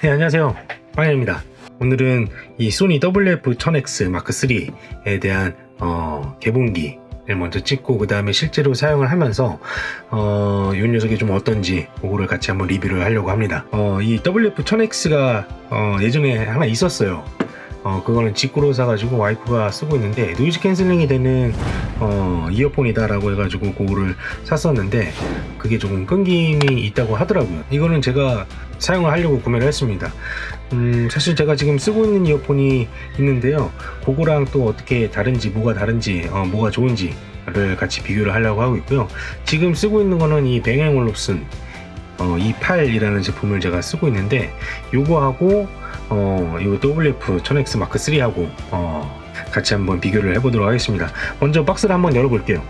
네 안녕하세요. 빵야입니다. 오늘은 이 소니 WF-1000X 마크3에 대한 어, 개봉기를 먼저 찍고 그 다음에 실제로 사용을 하면서 어, 이 녀석이 좀 어떤지 그거를 같이 한번 리뷰를 하려고 합니다. 어, 이 WF-1000X가 어, 예전에 하나 있었어요 어, 그거는 직구로 사가지고 와이프가 쓰고 있는데 noise cancelling이 되는 어, 이어폰이다 라고 해가지고 그거를 샀었는데 그게 조금 끊김이 있다고 하더라고요. 이거는 제가 사용을 하려고 구매를 했습니다. 음, 사실 제가 지금 쓰고 있는 이어폰이 있는데요. 그거랑 또 어떻게 다른지 뭐가 다른지 어, 뭐가 좋은지 를 같이 비교를 하려고 하고 있고요. 지금 쓰고 있는 거는 이 뱅앤올롭슨 어, 28이라는 제품을 제가 쓰고 있는데 요거하고 어, 이 WF 1000X 마크 3하고 어, 같이 한번 비교를 해보도록 하겠습니다. 먼저 박스를 한번 열어볼게요.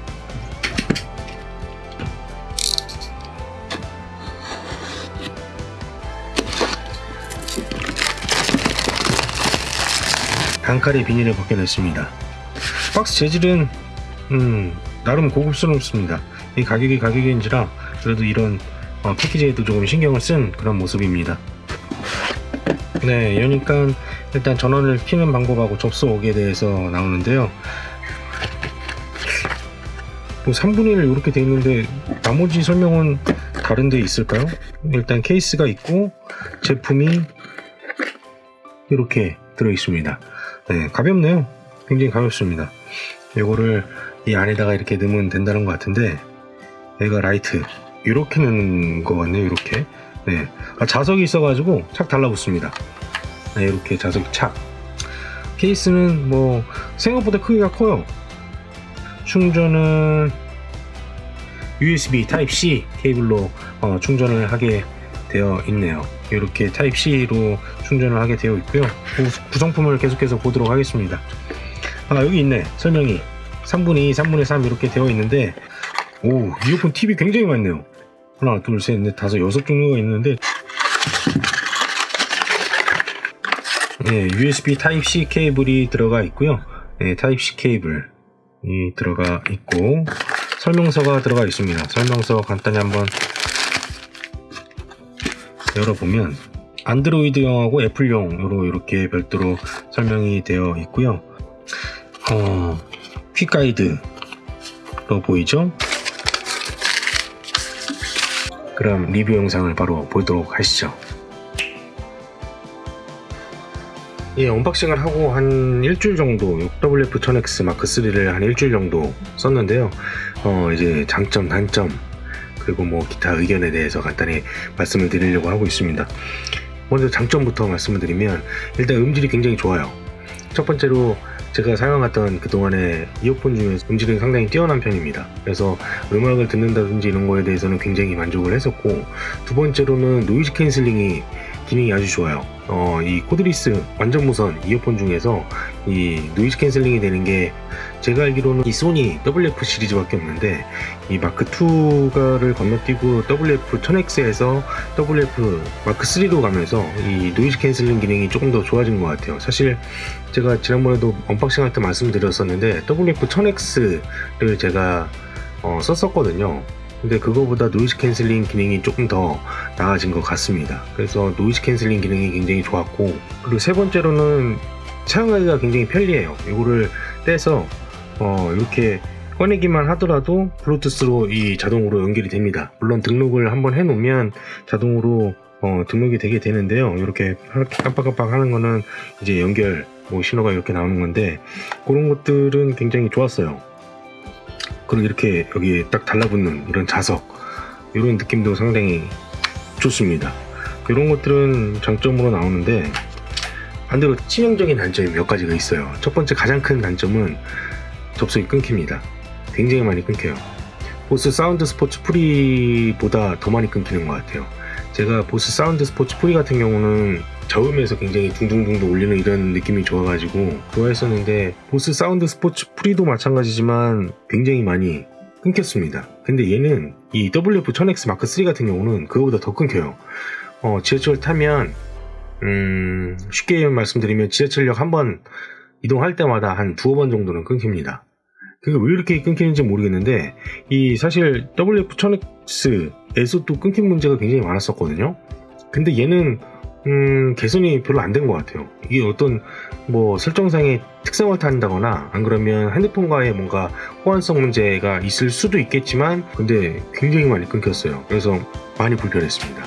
단칼에 비닐을 벗겨냈습니다. 박스 재질은 음, 나름 고급스럽습니다. 이 가격이 가격인지라 그래도 이런 어, 패키지에도 조금 신경을 쓴 그런 모습입니다. 네, 여니까 일단 전원을 키는 방법하고 접속하기에 대해서 나오는데요. 뭐 3분의 1 이렇게 돼 있는데 나머지 설명은 다른 데 있을까요? 일단 케이스가 있고 제품이 이렇게 들어 있습니다. 네, 가볍네요. 굉장히 가볍습니다. 이거를 이 안에다가 이렇게 넣으면 된다는 것 같은데 얘가 right 이렇게 넣는 것 같네요. 이렇게 네. 아, 자석이 있어가지고 착 달라붙습니다. 네, 이렇게 자석 착. 케이스는 뭐 생각보다 크기가 커요. 충전은 USB Type-C 케이블로 어, 충전을 하게 되어 있네요. 이렇게 Type-C로 충전을 하게 되어 있고요. 구성품을 계속해서 보도록 하겠습니다. 아 여기 있네 설명이 3분의 2, 3분의 3 이렇게 되어 있는데 오 이어폰 팁이 굉장히 많네요. 하나 둘셋넷 다섯 여섯 종류가 있는데 네, USB Type-C 케이블이 들어가 있고요. 네, Type-C 케이블이 들어가 있고 설명서가 들어가 있습니다. 설명서 간단히 한번 열어보면 안드로이드용하고 애플용으로 이렇게 별도로 설명이 되어 있고요. 어, quick guide로 보이죠 그럼 리뷰 영상을 바로 보도록 하시죠. 예, unboxing을 하고 한 일주일 정도 WF-1000X 마크3를 한 일주일 정도 썼는데요. 어, 이제 장점, 단점, 그리고 뭐 기타 의견에 대해서 간단히 말씀을 드리려고 하고 있습니다. 먼저 장점부터 말씀을 드리면 일단 음질이 굉장히 좋아요. 첫 번째로 제가 사용했던 그동안의 이어폰 중에 음질은 상당히 뛰어난 편입니다. 그래서 음악을 듣는다든지 이런 거에 대해서는 굉장히 만족을 했었고 두 번째로는 noise cancelling이 기능이 아주 좋아요. 어, 이 cordless 완전 무선 이어폰 중에서 이 noise cancelling이 되는 게 제가 알기로는 이 소니 WF 시리즈밖에 없는데 이 마크 2가를 건너뛰고 WF 1000X에서 WF 마크 3로 가면서 이 noise cancelling 기능이 조금 더 좋아진 것 같아요. 사실 제가 지난번에도 unboxing 할 때 말씀드렸었는데 WF 1000X를 제가 어, 썼었거든요. 근데 그거보다 noise cancelling 기능이 조금 더 나아진 것 같습니다. 그래서 noise cancelling 기능이 굉장히 좋았고 그리고 세 번째로는 사용하기가 굉장히 편리해요. 이거를 떼서 어, 이렇게 꺼내기만 하더라도 블루투스로 이 자동으로 연결이 됩니다. 물론 등록을 한번 해 놓으면 자동으로 어, 등록이 되게 되는데요. 이렇게 깜빡깜빡 하는 거는 이제 연결 뭐 신호가 이렇게 나오는 건데 그런 것들은 굉장히 좋았어요. 그리고 이렇게 여기 딱 달라붙는 이런 자석 이런 느낌도 상당히 좋습니다. 이런 것들은 장점으로 나오는데 반대로 치명적인 단점이 몇 가지가 있어요. 첫 번째 가장 큰 단점은 접속이 끊깁니다. 굉장히 많이 끊겨요. Bose SoundSport Free보다 더 많이 끊기는 것 같아요. 제가 Bose SoundSport Free 같은 경우는 저음에서 굉장히 둥둥둥둥 울리는 이런 느낌이 좋아가지고 좋아했었는데 Bose SoundSport Free도 마찬가지지만 굉장히 많이 끊겼습니다. 근데 얘는 이 WF-1000X 마크 3 같은 경우는 그거보다 더 끊겨요. 어, 지하철 타면 음, 쉽게 말씀드리면 지하철역 한 번 이동할 때마다 한 두어 번 정도는 끊깁니다. 그게 왜 이렇게 끊기는지 모르겠는데 이 사실 WF-1000X에서 또 끊긴 문제가 굉장히 많았었거든요. 근데 얘는 음, 개선이 별로 안 된 것 같아요. 이게 어떤 뭐 설정상의 특성을 탄다거나 안 그러면 핸드폰과의 뭔가 호환성 문제가 있을 수도 있겠지만 근데 굉장히 많이 끊겼어요. 그래서 많이 불편했습니다.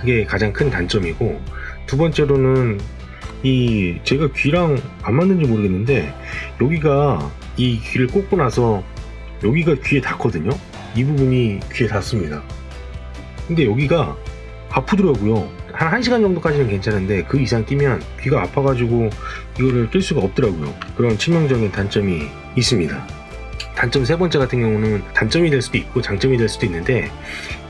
그게 가장 큰 단점이고 두 번째로는 이 제가 귀랑 안 맞는지 모르겠는데 여기가 이 귀를 꽂고 나서 여기가 귀에 닿거든요. 이 부분이 귀에 닿습니다. 근데 여기가 아프더라고요. 한 1시간 정도까지는 괜찮은데 그 이상 끼면 귀가 아파가지고 이거를 낄 수가 없더라고요. 그런 치명적인 단점이 있습니다. 단점 세 번째 같은 경우는 단점이 될 수도 있고 장점이 될 수도 있는데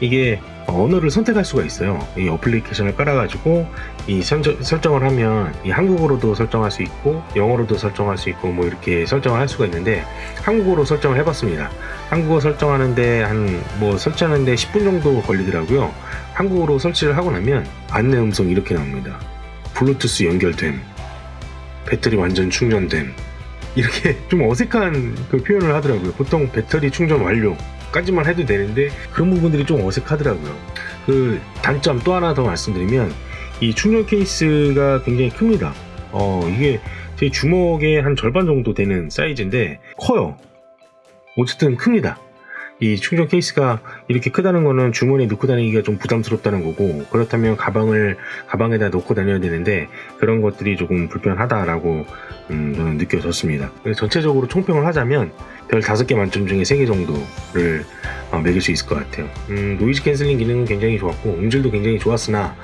이게 언어를 선택할 수가 있어요. 이 어플리케이션을 깔아가지고 이 설정, 설정을 하면 이 한국어로도 설정할 수 있고 영어로도 설정할 수 있고 뭐 이렇게 설정을 할 수가 있는데 한국어로 설정을 해봤습니다. 한국어 설정하는데 한 뭐 설치하는데 10분 정도 걸리더라고요. 한국어로 설치를 하고 나면 안내 음성 이렇게 나옵니다. 블루투스 연결됨, 배터리 완전 충전됨, 이렇게 좀 어색한 그 표현을 하더라고요. 보통 배터리 충전 완료 까지만 해도 되는데 그런 부분들이 좀 어색하더라고요. 그 단점 또 하나 더 말씀드리면 이 충전 케이스가 굉장히 큽니다. 어 이게 제 주먹의 한 절반 정도 되는 사이즈인데 커요. 어쨌든 큽니다. 이 충전 케이스가 이렇게 크다는 거는 주머니에 넣고 다니기가 좀 부담스럽다는 거고 그렇다면 가방을 가방에다 넣고 다녀야 되는데 그런 것들이 조금 불편하다라고 음, 저는 느껴졌습니다. 전체적으로 총평을 하자면 별 5개 만점 중에 3개 정도를 어, 매길 수 있을 것 같아요. 음, noise cancelling 기능은 굉장히 좋았고 음질도 굉장히 좋았으나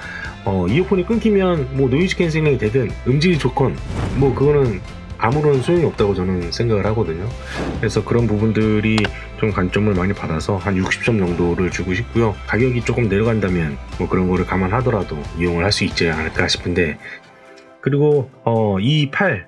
어, 이어폰이 끊기면 뭐 noise cancelling이 되든 음질이 좋건 뭐 그거는 아무런 소용이 없다고 저는 생각을 하거든요. 그래서 그런 부분들이 좀 감점을 많이 받아서 한 60점 정도를 주고 싶고요. 가격이 조금 내려간다면 뭐 그런 거를 감안하더라도 이용을 할 수 있지 않을까 싶은데 그리고 어, 이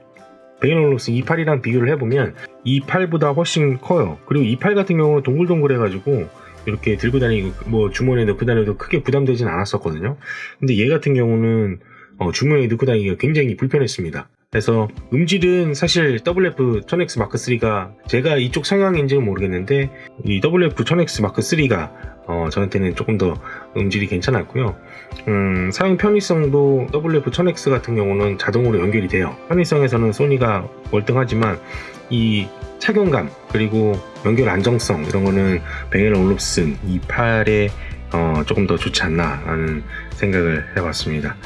뱅앤올룹슨 E8이랑 비교를 해보면 28보다 훨씬 커요. 그리고 28 같은 경우는 동글동글 해가지고 이렇게 들고 다니고 뭐 주머니에 넣고 다녀도 크게 부담되진 않았었거든요. 근데 얘 같은 경우는 어, 주머니에 넣고 다니기가 굉장히 불편했습니다. 그래서 음질은 사실 WF 1000X 마크 3가 제가 이쪽 성향인지는 모르겠는데 이 WF 1000X 마크 3가 어, 저한테는 조금 더 음질이 괜찮았고요. 음, 사용 편의성도 WF 1000X 같은 경우는 자동으로 연결이 돼요. 편의성에서는 소니가 월등하지만 이 착용감 그리고 연결 안정성 이런 거는 뱅앤올룹슨 E8이 어, 조금 더 좋지 않나 라는 생각을 해봤습니다.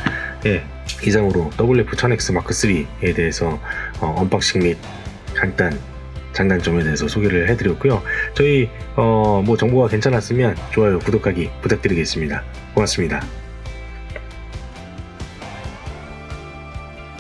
예, 이상으로 WF-1000X 마크3에 대해서 어, unboxing 및 간단 장단점에 대해서 소개를 해드렸고요. 저희 어, 뭐 정보가 괜찮았으면 좋아요, 구독하기 부탁드리겠습니다. 고맙습니다.